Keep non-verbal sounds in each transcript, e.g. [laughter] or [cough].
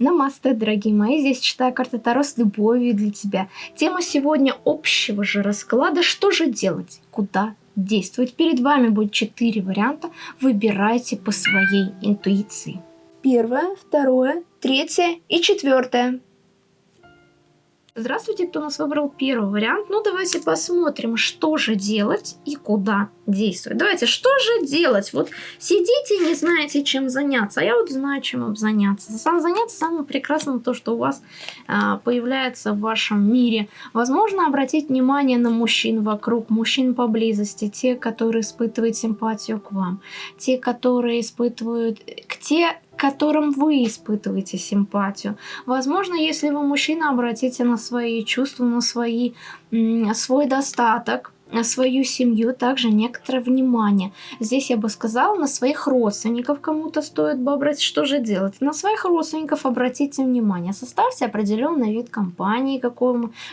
Намасте, дорогие мои, здесь читаю карты Таро с любовью для тебя. Тема сегодня общего же расклада «Что же делать? Куда действовать?» Перед вами будет четыре варианта, выбирайте по своей интуиции. Первое, второе, третье и четвертое. Здравствуйте, кто нас выбрал первый вариант. Ну, давайте посмотрим, что же делать и куда действовать. Давайте, что же делать? Вот сидите и не знаете, чем заняться. А я вот знаю, чем заняться. Сам заняться самое прекрасное то, что у вас а, появляется в вашем мире. Возможно, обратить внимание на мужчин вокруг, мужчин поблизости, те, которые испытывают симпатию к вам, те, которые испытывают, которым вы испытываете симпатию. Возможно, если вы мужчина, обратите на свои чувства, на свои, свой достаток, на свою семью также некоторое внимание. Здесь я бы сказала, на своих родственников кому-то стоит бы обратить, что же делать. На своих родственников обратите внимание. Составьте определенный вид компании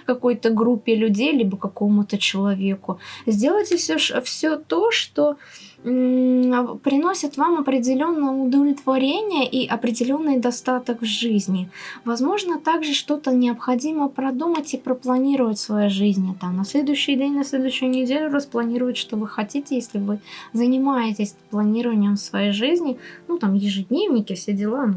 какой-то группе людей, либо какому-то человеку. Сделайте все, все то, что приносит вам определенное удовлетворение и определенный достаток в жизни. Возможно, также что-то необходимо продумать и пропланировать в своей жизни. Там, на следующий день, на следующую неделю распланировать, что вы хотите, если вы занимаетесь планированием своей жизни. Ну, там, ежедневники, все дела. Ну,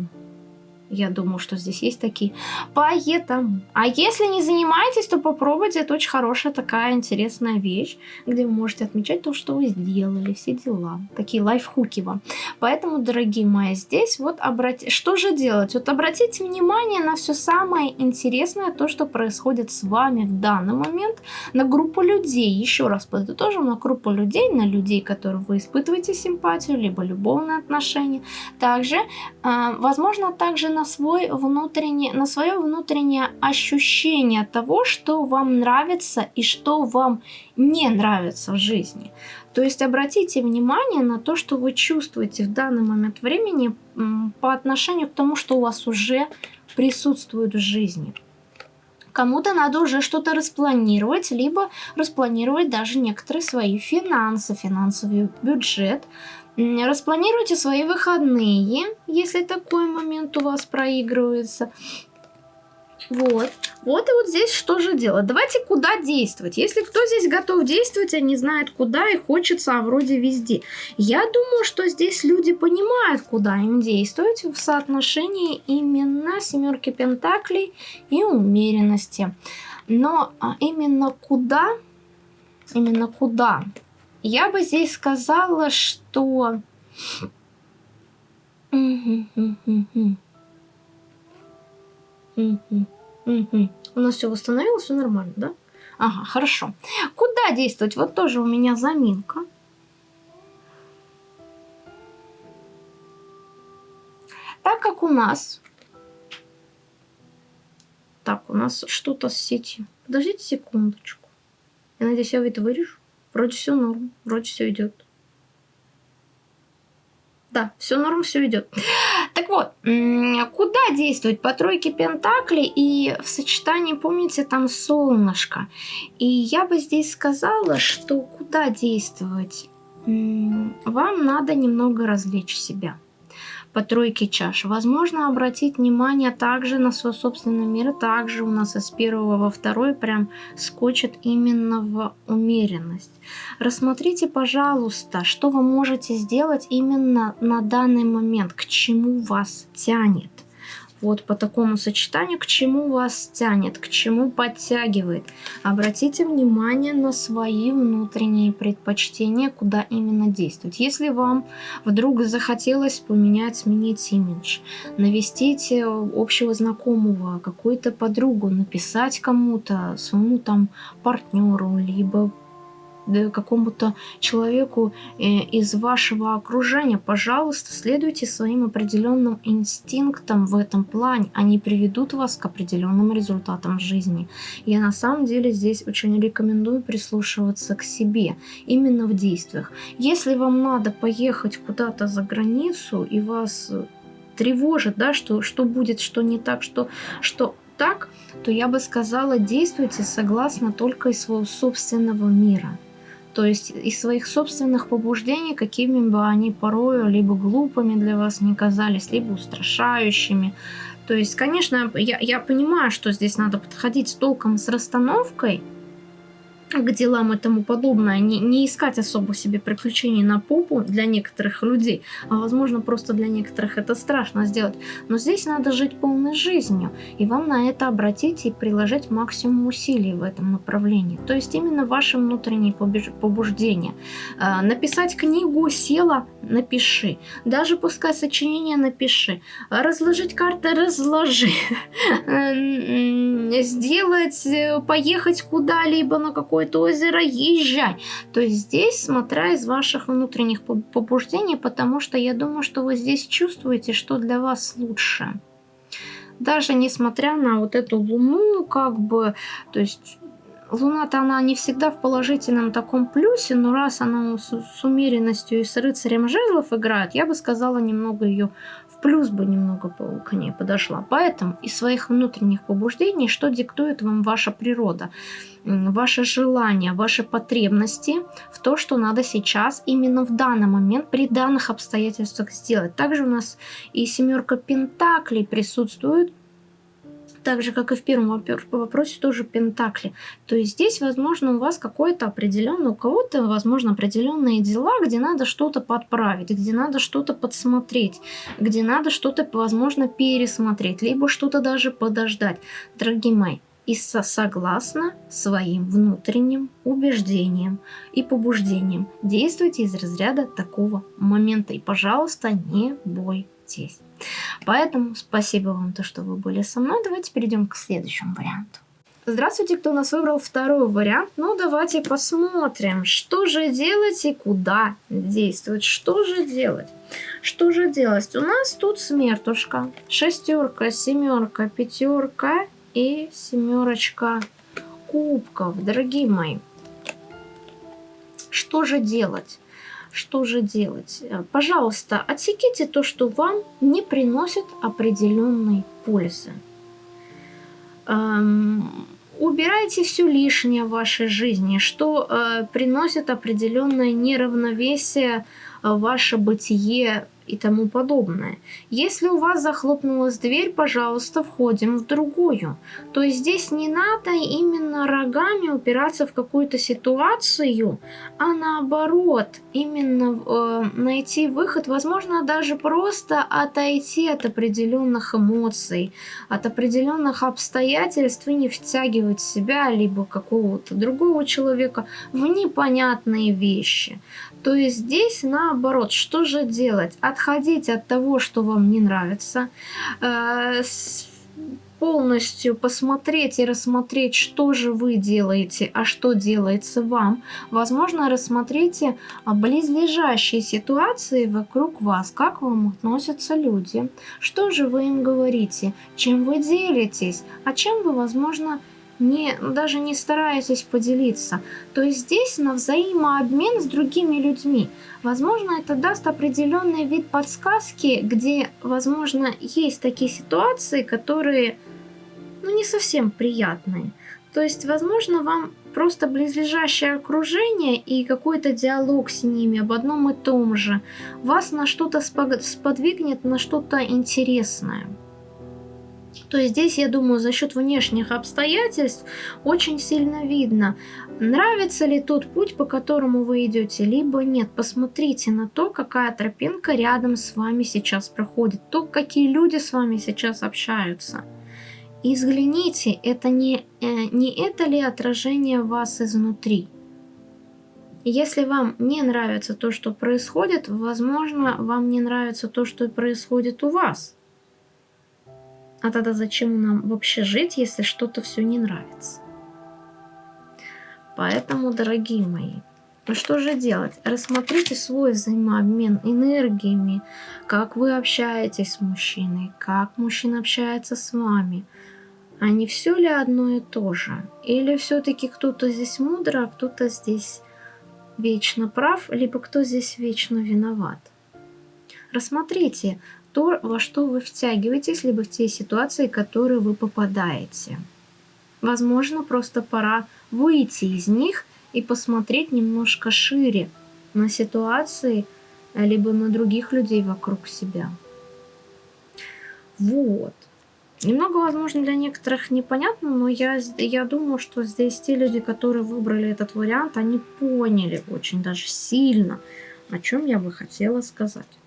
я думаю, что здесь есть такие. Поэтому. А если не занимаетесь, то попробуйте. Это очень хорошая такая интересная вещь, где вы можете отмечать то, что вы сделали, все дела. Такие лайфхуки вам. Поэтому, дорогие мои, здесь вот обратите... Что же делать? Вот обратите внимание на все самое интересное, то, что происходит с вами в данный момент, на группу людей. Еще раз подытожим, на группу людей, на людей, которые вы испытываете симпатию, либо любовные отношения. Также, э, возможно, также на на, свой внутренний, на свое внутреннее ощущение того, что вам нравится и что вам не нравится в жизни. То есть обратите внимание на то, что вы чувствуете в данный момент времени по отношению к тому, что у вас уже присутствует в жизни. Кому-то надо уже что-то распланировать, либо распланировать даже некоторые свои финансы, финансовый бюджет, Распланируйте свои выходные, если такой момент у вас проигрывается. Вот. Вот и вот здесь что же делать? Давайте куда действовать. Если кто здесь готов действовать, а не знает куда и хочется, а вроде везде. Я думаю, что здесь люди понимают, куда им действовать в соотношении именно семерки пентаклей и умеренности. Но а именно куда, именно куда я бы здесь сказала, что... У нас все восстановилось, все нормально, да? Ага, хорошо. Куда действовать? Вот тоже у меня заминка. Так как у нас... Так, у нас что-то с сетью. Подождите секундочку. Я надеюсь, я это вырежу. Вроде все норм, вроде все идет. Да, все норм, все идет. Так вот, куда действовать по тройке пентаклей и в сочетании, помните, там солнышко. И я бы здесь сказала, что куда действовать? Вам надо немного развлечь себя по тройке чаш. Возможно обратить внимание также на свой собственный мир. Также у нас из первого во второй прям скочит именно в умеренность. Рассмотрите, пожалуйста, что вы можете сделать именно на данный момент, к чему вас тянет вот по такому сочетанию, к чему вас тянет, к чему подтягивает. Обратите внимание на свои внутренние предпочтения, куда именно действовать. Если вам вдруг захотелось поменять, сменить имидж, навестить э, общего знакомого, какую-то подругу, написать кому-то, своему там партнеру, либо какому-то человеку э, из вашего окружения, пожалуйста, следуйте своим определенным инстинктам в этом плане. Они приведут вас к определенным результатам в жизни. Я на самом деле здесь очень рекомендую прислушиваться к себе, именно в действиях. Если вам надо поехать куда-то за границу и вас тревожит, да, что, что будет, что не так, что, что так, то я бы сказала, действуйте согласно только из своего собственного мира то есть из своих собственных побуждений, какими бы они порою либо глупыми для вас не казались, либо устрашающими. То есть, конечно, я, я понимаю, что здесь надо подходить с толком, с расстановкой, к делам и тому подобное, не, не искать особо себе приключений на попу для некоторых людей, а возможно просто для некоторых это страшно сделать. Но здесь надо жить полной жизнью, и вам на это обратить и приложить максимум усилий в этом направлении. То есть именно ваши внутренние побуждения. А, написать книгу села, напиши. Даже пускай сочинение напиши. Разложить карты, разложи. [laughs] Сделать, э, поехать куда-либо на какой какое-то озеро, езжай. То есть здесь, смотря из ваших внутренних побуждений, потому что я думаю, что вы здесь чувствуете, что для вас лучше. Даже несмотря на вот эту луну, как бы, то есть Луна-то она не всегда в положительном таком плюсе, но раз она с, с умеренностью и с рыцарем жезлов играет, я бы сказала немного ее плюс бы немного к ней подошла. Поэтому из своих внутренних побуждений, что диктует вам ваша природа, ваши желания, ваши потребности в то, что надо сейчас, именно в данный момент, при данных обстоятельствах сделать. Также у нас и семерка пентаклей присутствует, так же, как и в первом вопросе, тоже пентакли. То есть здесь, возможно, у вас какое-то определенное, у кого-то, возможно, определенные дела, где надо что-то подправить, где надо что-то подсмотреть, где надо что-то, возможно, пересмотреть, либо что-то даже подождать. Дорогие мои, и согласно своим внутренним убеждениям и побуждениям. Действуйте из разряда такого момента. И, пожалуйста, не бойтесь. Поэтому спасибо вам, то, что вы были со мной. Давайте перейдем к следующему варианту. Здравствуйте, кто у нас выбрал второй вариант. Ну, давайте посмотрим, что же делать и куда действовать. Что же делать? Что же делать? У нас тут смертушка, шестерка, семерка, пятерка и семерочка кубков. Дорогие мои, что же делать? Что же делать? Э, пожалуйста, отсеките то, что вам не приносит определенной пользы. Эм, убирайте все лишнее в вашей жизни, что э, приносит определенное неравновесие в ваше бытие и тому подобное. Если у вас захлопнулась дверь, пожалуйста, входим в другую. То есть здесь не надо именно рогами упираться в какую-то ситуацию, а наоборот, именно э, найти выход, возможно, даже просто отойти от определенных эмоций, от определенных обстоятельств и не втягивать себя, либо какого-то другого человека в непонятные вещи. То есть здесь наоборот, что же делать? Отходить от того, что вам не нравится, э, полностью посмотреть и рассмотреть, что же вы делаете, а что делается вам. Возможно, рассмотрите близлежащие ситуации вокруг вас, как вам относятся люди, что же вы им говорите, чем вы делитесь, а чем вы, возможно, не, даже не стараетесь поделиться. То есть здесь на взаимообмен с другими людьми. Возможно, это даст определенный вид подсказки, где, возможно, есть такие ситуации, которые ну, не совсем приятные. То есть, возможно, вам просто близлежащее окружение и какой-то диалог с ними об одном и том же вас на что-то сподвигнет, на что-то интересное. То есть здесь, я думаю, за счет внешних обстоятельств очень сильно видно, нравится ли тот путь, по которому вы идете, либо нет. Посмотрите на то, какая тропинка рядом с вами сейчас проходит, то, какие люди с вами сейчас общаются. И взгляните, это не, э, не это ли отражение вас изнутри. Если вам не нравится то, что происходит, возможно, вам не нравится то, что происходит у вас. А тогда зачем нам вообще жить, если что-то все не нравится? Поэтому, дорогие мои, ну что же делать? Рассмотрите свой взаимообмен энергиями, как вы общаетесь с мужчиной, как мужчина общается с вами. А не все ли одно и то же? Или все-таки кто-то здесь мудро, а кто-то здесь вечно прав, либо кто здесь вечно виноват? Рассмотрите, то, во что вы втягиваетесь, либо в те ситуации, в которые вы попадаете. Возможно, просто пора выйти из них и посмотреть немножко шире на ситуации, либо на других людей вокруг себя. Вот. Немного, возможно, для некоторых непонятно, но я, я думаю, что здесь те люди, которые выбрали этот вариант, они поняли очень даже сильно, о чем я бы хотела сказать.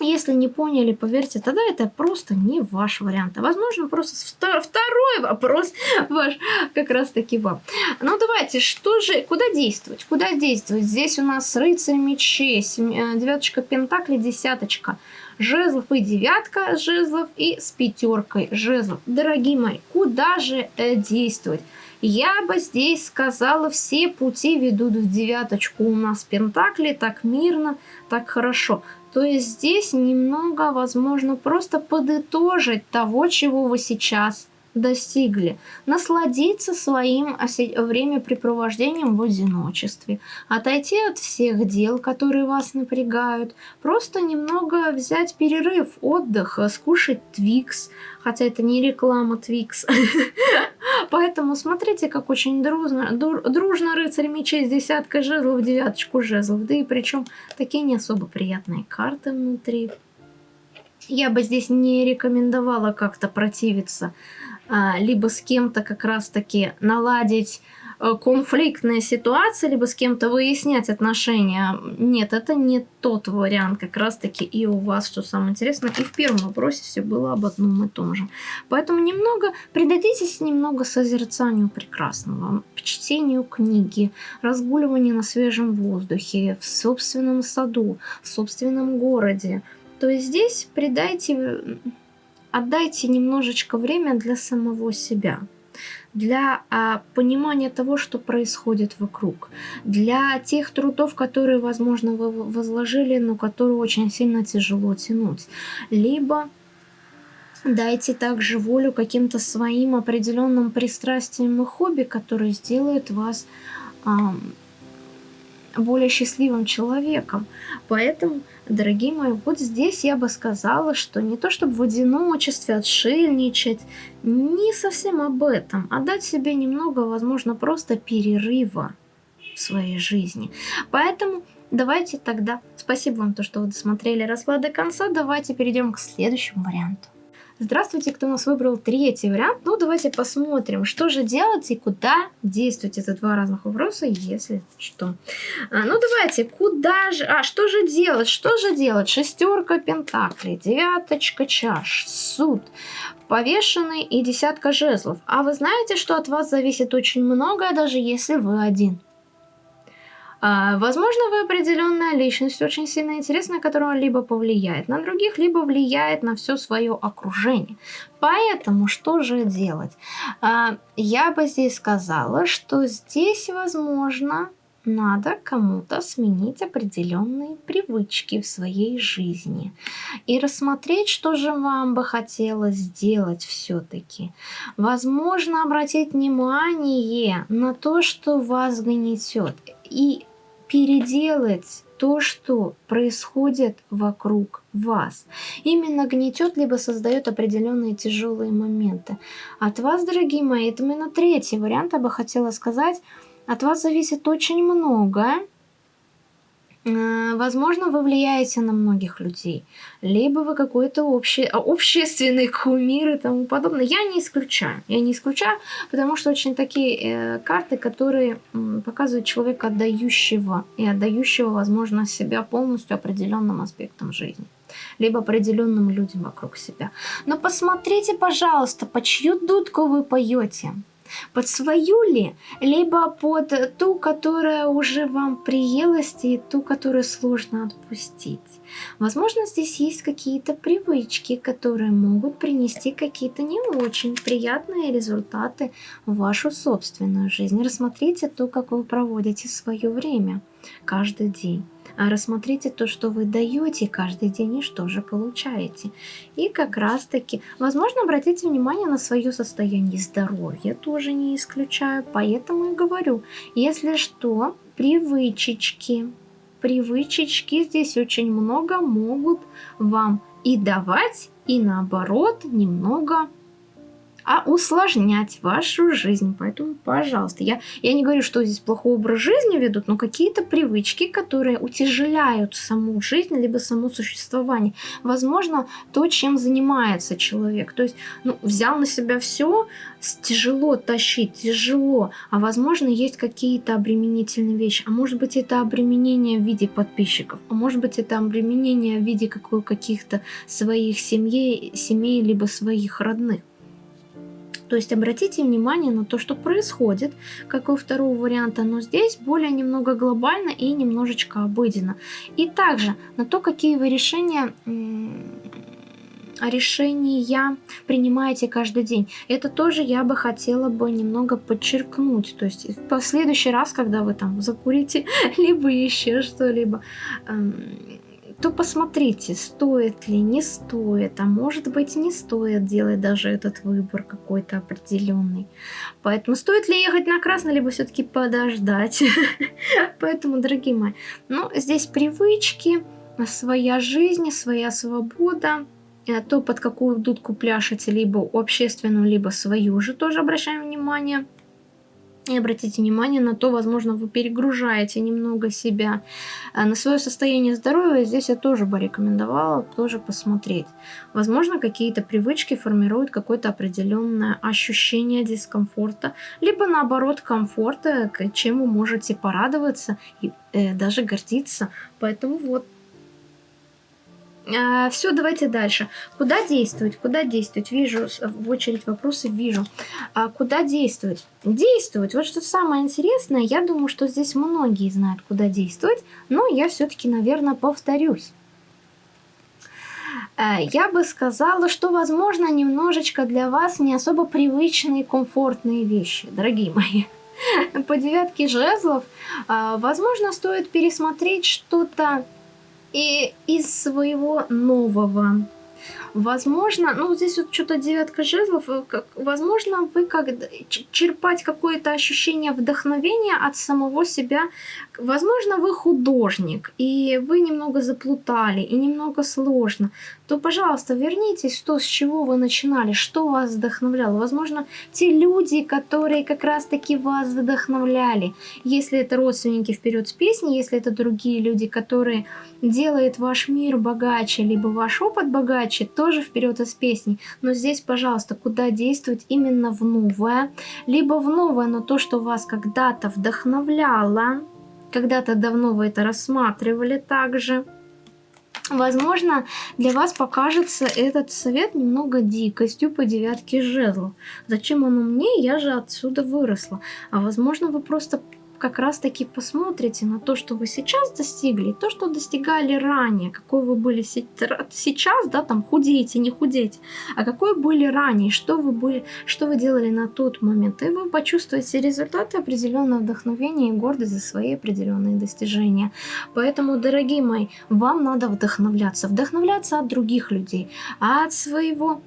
Если не поняли, поверьте, тогда это просто не ваш вариант. А возможно, просто второй вопрос ваш как раз таки вам. Ну, давайте, что же, куда действовать? Куда действовать? Здесь у нас рыцарь мечей, э, девяточка пентаклей, десяточка жезлов и девятка жезлов и с пятеркой жезлов. Дорогие мои, куда же э, действовать? Я бы здесь сказала, все пути ведут в девяточку. У нас пентакли так мирно, так хорошо. То есть здесь немного, возможно, просто подытожить того, чего вы сейчас достигли, насладиться своим времяпрепровождением в одиночестве, отойти от всех дел, которые вас напрягают, просто немного взять перерыв, отдых, скушать Твикс, хотя это не реклама Твикс. [laughs] Поэтому смотрите, как очень дружно, дружно рыцарь мечей с десяткой жезлов, девяточку жезлов, да и причем такие не особо приятные карты внутри. Я бы здесь не рекомендовала как-то противиться либо с кем-то как раз-таки наладить э, конфликтные ситуации, либо с кем-то выяснять отношения. Нет, это не тот вариант как раз-таки и у вас, что самое интересное. И в первом вопросе все было об одном и том же. Поэтому немного, придадитесь немного созерцанию прекрасного, чтению книги, разгуливанию на свежем воздухе, в собственном саду, в собственном городе. То есть здесь придайте отдайте немножечко время для самого себя, для а, понимания того, что происходит вокруг, для тех трудов, которые, возможно, вы возложили, но которые очень сильно тяжело тянуть, либо дайте также волю каким-то своим определенным пристрастиям и хобби, которые сделают вас а, более счастливым человеком. Поэтому, дорогие мои, вот здесь я бы сказала, что не то чтобы в одиночестве отшельничать, не совсем об этом, а дать себе немного, возможно, просто перерыва в своей жизни. Поэтому давайте тогда, спасибо вам, то, что вы досмотрели расклад до конца, давайте перейдем к следующему варианту. Здравствуйте, кто у нас выбрал третий вариант. Ну, давайте посмотрим, что же делать и куда действовать. Это два разных вопроса, если что. А, ну, давайте, куда же... А, что же делать? Что же делать? Шестерка пентаклей, девяточка чаш, суд, повешенный и десятка жезлов. А вы знаете, что от вас зависит очень многое, даже если вы один. А, возможно, вы определенная личность, очень сильно интересная, которая либо повлияет на других, либо влияет на все свое окружение. Поэтому что же делать? А, я бы здесь сказала, что здесь, возможно, надо кому-то сменить определенные привычки в своей жизни и рассмотреть, что же вам бы хотелось сделать все-таки. Возможно, обратить внимание на то, что вас гнетет, и переделать то, что происходит вокруг вас. Именно гнетет, либо создает определенные тяжелые моменты. От вас, дорогие мои, это именно третий вариант, я бы хотела сказать, от вас зависит очень многое. Э, возможно, вы влияете на многих людей, либо вы какой-то общий, а, общественный кумир и тому подобное. Я не исключаю, я не исключаю, потому что очень такие э, карты, которые э, показывают человека отдающего и отдающего, возможно, себя полностью определенным аспектам жизни либо определенным людям вокруг себя. Но посмотрите, пожалуйста, по чью дудку вы поете под свою ли, либо под ту, которая уже вам приелась, и ту, которую сложно отпустить. Возможно, здесь есть какие-то привычки, которые могут принести какие-то не очень приятные результаты в вашу собственную жизнь. Рассмотрите то, как вы проводите свое время каждый день рассмотрите то, что вы даете каждый день и что же получаете. И как раз таки, возможно, обратите внимание на свое состояние здоровья, тоже не исключаю, поэтому и говорю, если что, привычечки, привычечки здесь очень много могут вам и давать, и наоборот немного а усложнять вашу жизнь. Поэтому, пожалуйста, я, я не говорю, что здесь плохой образ жизни ведут, но какие-то привычки, которые утяжеляют саму жизнь, либо само существование. Возможно, то, чем занимается человек. То есть, ну, взял на себя все, тяжело тащить, тяжело, а возможно, есть какие-то обременительные вещи. А может быть, это обременение в виде подписчиков, а может быть, это обременение в виде каких-то своих семей, семей, либо своих родных. То есть обратите внимание на то, что происходит, как у второго варианта, но здесь более немного глобально и немножечко обыденно. И также на то, какие вы решения решения принимаете каждый день. Это тоже я бы хотела бы немного подчеркнуть. То есть в последующий раз, когда вы там закурите, [laughs] либо еще что-либо, эм, то посмотрите, стоит ли, не стоит, а может быть не стоит делать даже этот выбор какой-то определенный. Поэтому стоит ли ехать на красный, либо все-таки подождать. [laughs] Поэтому, дорогие мои, ну, здесь привычки, своя жизнь, своя свобода, э, то, под какую дудку пляшете, либо общественную, либо свою же тоже обращаем внимание – и обратите внимание на то, возможно, вы перегружаете немного себя. А на свое состояние здоровья здесь я тоже бы рекомендовала тоже посмотреть. Возможно, какие-то привычки формируют какое-то определенное ощущение дискомфорта, либо наоборот комфорта, чем вы можете порадоваться и э, даже гордиться. Поэтому вот а, все, давайте дальше. Куда действовать? Куда действовать? Вижу в очередь вопросы, вижу. А, куда действовать? Действовать. Вот что самое интересное, я думаю, что здесь многие знают, куда действовать, но я все-таки, наверное, повторюсь. А, я бы сказала, что, возможно, немножечко для вас не особо привычные, комфортные вещи, дорогие мои. По девятке жезлов, а, возможно, стоит пересмотреть что-то и из своего нового. Возможно, ну здесь вот что-то девятка жезлов, э, как, возможно, вы как черпать какое-то ощущение вдохновения от самого себя. Возможно, вы художник, и вы немного заплутали, и немного сложно. То, пожалуйста, вернитесь в то, с чего вы начинали, что вас вдохновляло. Возможно, те люди, которые как раз-таки вас вдохновляли. Если это родственники вперед с песней, если это другие люди, которые делают ваш мир богаче, либо ваш опыт богаче, то тоже вперед из песни. Но здесь, пожалуйста, куда действовать именно в новое, либо в новое, но то, что вас когда-то вдохновляло, когда-то давно вы это рассматривали также. Возможно, для вас покажется этот совет немного дикостью по девятке жезлов. Зачем оно мне? Я же отсюда выросла. А возможно, вы просто как раз-таки посмотрите на то, что вы сейчас достигли, то, что достигали ранее, какой вы были сейчас, да, там худеете, не худеете, а какой были ранее, что вы, были, что вы делали на тот момент, и вы почувствуете результаты определенного вдохновения и гордость за свои определенные достижения. Поэтому, дорогие мои, вам надо вдохновляться, вдохновляться от других людей, от своего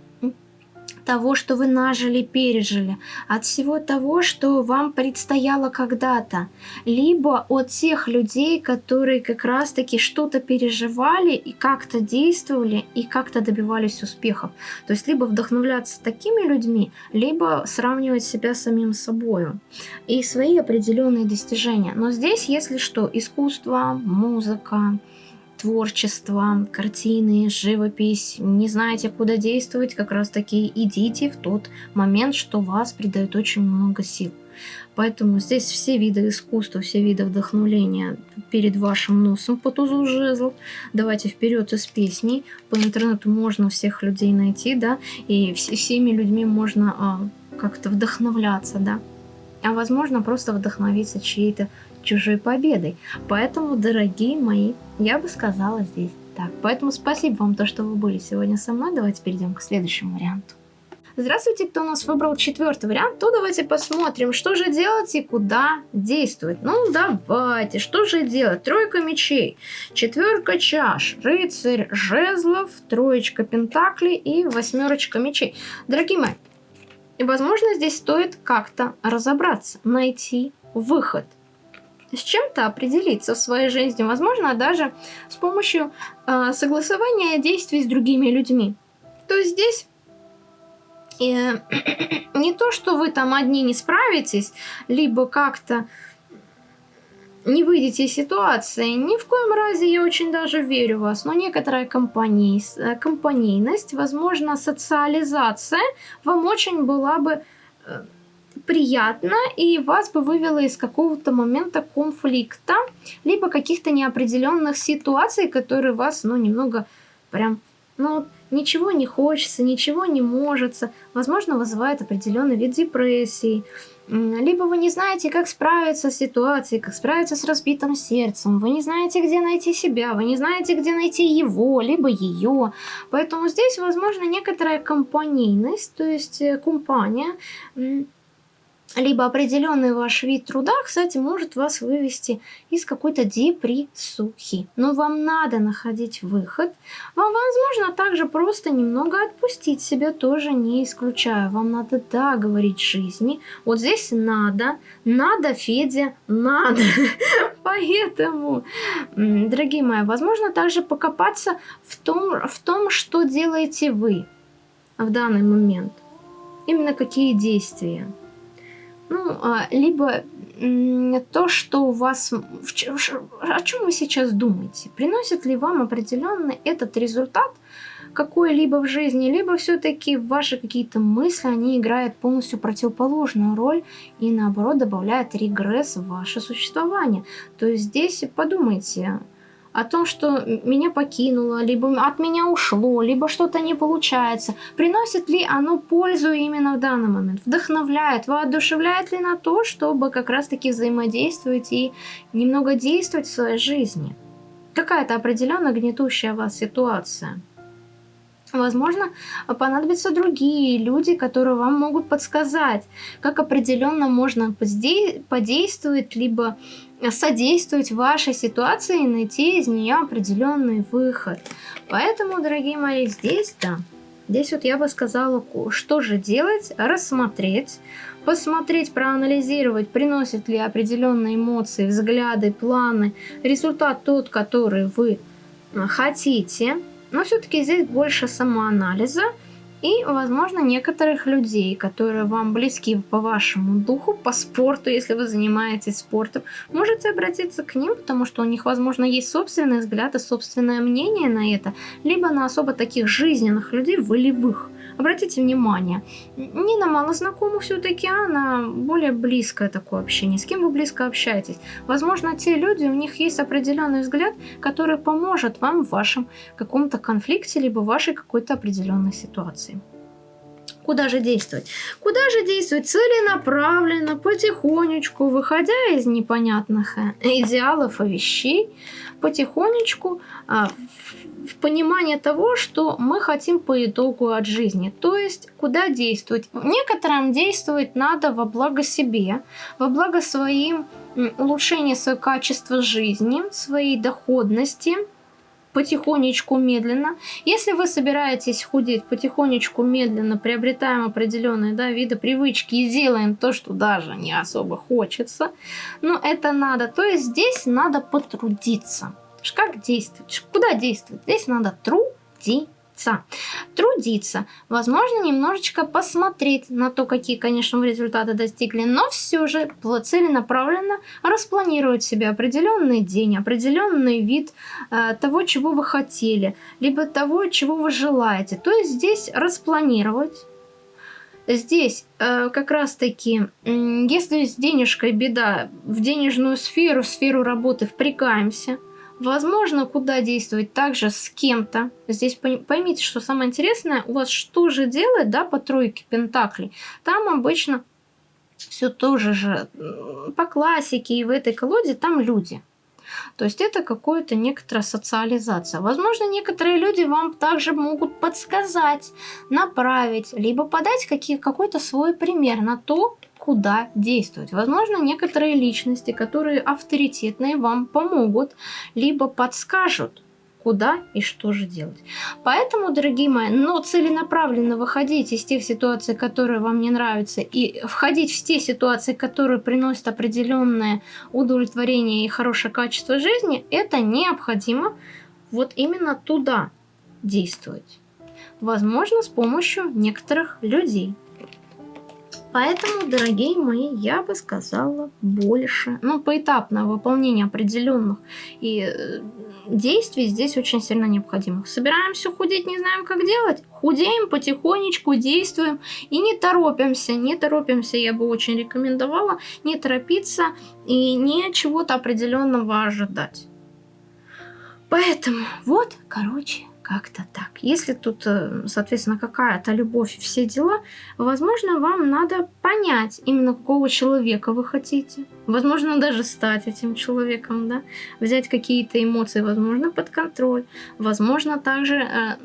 того, что вы нажили, пережили, от всего того, что вам предстояло когда-то, либо от тех людей, которые как раз-таки что-то переживали и как-то действовали и как-то добивались успехов. То есть либо вдохновляться такими людьми, либо сравнивать себя с самим собой и свои определенные достижения. Но здесь, если что, искусство, музыка, творчество, картины, живопись, не знаете, куда действовать, как раз таки идите в тот момент, что вас придает очень много сил. Поэтому здесь все виды искусства, все виды вдохновления перед вашим носом по тузу жезлов. Давайте вперед из песней. По интернету можно всех людей найти, да, и всеми людьми можно а, как-то вдохновляться, да. А возможно просто вдохновиться чьей-то чужой победой. Поэтому, дорогие мои, я бы сказала здесь так. Поэтому спасибо вам то, что вы были сегодня со мной. Давайте перейдем к следующему варианту. Здравствуйте, кто у нас выбрал четвертый вариант, то давайте посмотрим, что же делать и куда действовать. Ну, давайте, что же делать? Тройка мечей, четверка чаш, рыцарь жезлов, троечка пентаклей и восьмерочка мечей. Дорогие мои, возможно, здесь стоит как-то разобраться, найти выход с чем-то определиться в своей жизни, возможно, даже с помощью э, согласования действий с другими людьми. То есть здесь И, [clears throat] не то, что вы там одни не справитесь, либо как-то не выйдете из ситуации. Ни в коем разе я очень даже верю в вас, но некоторая компаней, э, компанейность, возможно, социализация вам очень была бы приятна и вас бы вывела из какого-то момента конфликта, либо каких-то неопределенных ситуаций, которые вас, ну, немного прям, ну, ничего не хочется, ничего не может, возможно, вызывает определенный вид депрессии, либо вы не знаете, как справиться с ситуацией, как справиться с разбитым сердцем, вы не знаете, где найти себя, вы не знаете, где найти его, либо ее. Поэтому здесь, возможно, некоторая компанийность, то есть э, компания, либо определенный ваш вид труда, кстати, может вас вывести из какой-то депрессухи. Но вам надо находить выход. Вам, возможно, также просто немного отпустить себя тоже не исключаю. Вам надо, да, говорить жизни. Вот здесь надо, надо, Федя, надо. [laughs] Поэтому, дорогие мои, возможно, также покопаться в том, в том, что делаете вы в данный момент. Именно какие действия. Ну, а, либо то, что у вас... О чем вы сейчас думаете? Приносит ли вам определенный этот результат какой-либо в жизни, либо все-таки ваши какие-то мысли, они играют полностью противоположную роль и наоборот добавляют регресс в ваше существование. То есть здесь подумайте, о том, что меня покинуло, либо от меня ушло, либо что-то не получается. Приносит ли оно пользу именно в данный момент? Вдохновляет, воодушевляет ли на то, чтобы как раз-таки взаимодействовать и немного действовать в своей жизни? Какая-то определенно гнетущая вас ситуация. Возможно, понадобятся другие люди, которые вам могут подсказать, как определенно можно подействовать, либо содействовать вашей ситуации и найти из нее определенный выход. Поэтому, дорогие мои, здесь, да, здесь вот я бы сказала, что же делать, рассмотреть, посмотреть, проанализировать, приносят ли определенные эмоции, взгляды, планы, результат тот, который вы хотите, но все-таки здесь больше самоанализа и, возможно, некоторых людей, которые вам близки по вашему духу, по спорту, если вы занимаетесь спортом, можете обратиться к ним, потому что у них, возможно, есть собственный взгляд и собственное мнение на это, либо на особо таких жизненных людей, волевых, Обратите внимание, не на малознакомых все-таки, а на более близкое такое общение. С кем вы близко общаетесь? Возможно, те люди, у них есть определенный взгляд, который поможет вам в вашем каком-то конфликте, либо в вашей какой-то определенной ситуации. Куда же действовать? Куда же действовать? Целенаправленно, потихонечку, выходя из непонятных э, идеалов и вещей, потихонечку а, в понимание того, что мы хотим по итогу от жизни. То есть, куда действовать? Некоторым действовать надо во благо себе, во благо своим улучшения своего качества жизни, своей доходности, потихонечку, медленно. Если вы собираетесь худеть потихонечку, медленно, приобретаем определенные да, виды привычки и делаем то, что даже не особо хочется, но это надо. То есть здесь надо потрудиться. Как действовать? Куда действовать? Здесь надо трудиться трудиться, возможно, немножечко посмотреть на то, какие, конечно, результаты достигли, но все же целенаправленно распланировать себе определенный день, определенный вид э, того, чего вы хотели, либо того, чего вы желаете. То есть здесь распланировать, Здесь э, как раз-таки, э, если с денежкой беда, в денежную сферу, в сферу работы впрягаемся – Возможно, куда действовать также с кем-то. Здесь поймите, что самое интересное, у вас что же делать, да, по тройке пентаклей. Там обычно все тоже же по классике и в этой колоде там люди. То есть это какая-то некоторая социализация. Возможно, некоторые люди вам также могут подсказать, направить, либо подать какой-то свой пример на то, куда действовать. Возможно, некоторые личности, которые авторитетные, вам помогут, либо подскажут, куда и что же делать. Поэтому, дорогие мои, но целенаправленно выходить из тех ситуаций, которые вам не нравятся, и входить в те ситуации, которые приносят определенное удовлетворение и хорошее качество жизни, это необходимо вот именно туда действовать. возможно, с помощью некоторых людей. Поэтому, дорогие мои, я бы сказала больше. Ну, поэтапное выполнение определенных и э, действий здесь очень сильно необходимых. Собираемся худеть, не знаем, как делать? Худеем потихонечку, действуем и не торопимся. Не торопимся, я бы очень рекомендовала не торопиться и не чего-то определенного ожидать. Поэтому вот, короче, как-то так. Если тут, э, соответственно, какая-то любовь и все дела, возможно, вам надо понять, именно какого человека вы хотите. Возможно, даже стать этим человеком, да. Взять какие-то эмоции, возможно, под контроль. Возможно, также э,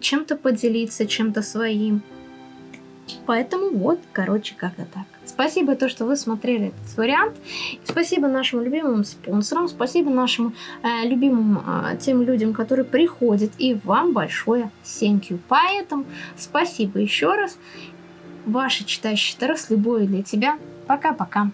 чем-то поделиться, чем-то своим. Поэтому вот, короче, как-то так. Спасибо то, что вы смотрели этот вариант. Спасибо нашим любимым спонсорам. Спасибо нашим э, любимым э, тем людям, которые приходят. И вам большое you. Поэтому спасибо еще раз. Ваша читающая Таро с любовью для тебя. Пока-пока.